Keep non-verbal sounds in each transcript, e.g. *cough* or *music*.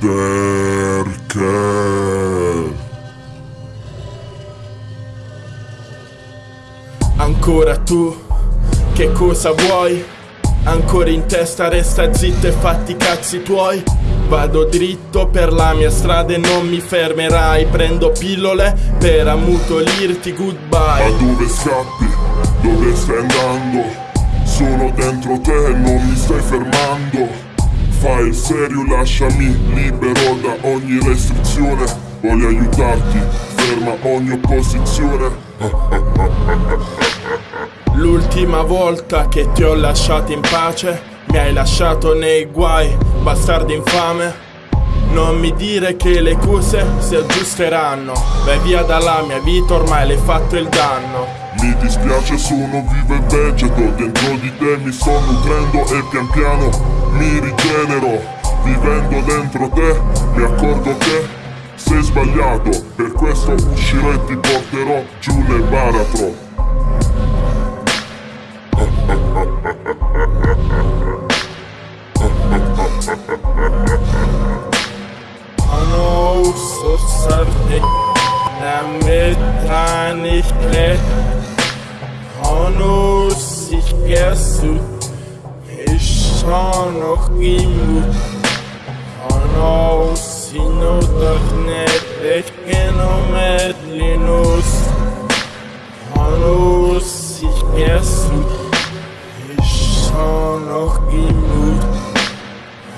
Perché? Ancora tu, che cosa vuoi? Ancora in testa resta zitto e fatti i cazzi tuoi Vado dritto per la mia strada e non mi fermerai Prendo pillole per ammutolirti goodbye Ma dove scappi? Dove stai andando? Sono dentro te, e non mi stai fermando Fai il serio, lasciami libero da ogni restrizione. Voglio aiutarti, ferma ogni opposizione. *laughs* L'ultima volta che ti ho lasciato in pace Mi hai lasciato nei guai, bastardo infame non mi dire che le cose si aggiusteranno. Vai via dalla mia vita, ormai l'hai fatto il danno. Mi dispiace, sono vivo e vegeto. Dentro di te mi sto nutrendo e pian piano mi rigenero. Vivendo dentro te mi accorgo che sei sbagliato. Per questo uscirò e ti porterò giù nel baratro *laughs* so zerdick, damit da nicht bläht. Honus, ich gesu, ich schon noch imu. Honus, ich nur doch nicht, ich genommen mit Linus. Honus, ich gesu, ich schon noch imu.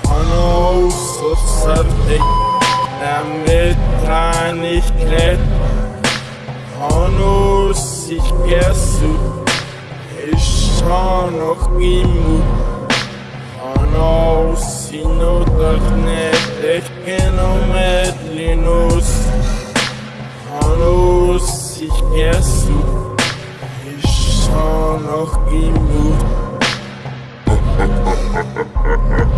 Honus, so zerdick damit kann ich nicht Hanus, ich gersu Ich schau noch imut Hanus, ich nur doch nicht Ich genau mit Linus. Hanus, ich gersu Ich schau noch imut *laughs*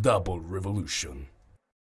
Double revolution.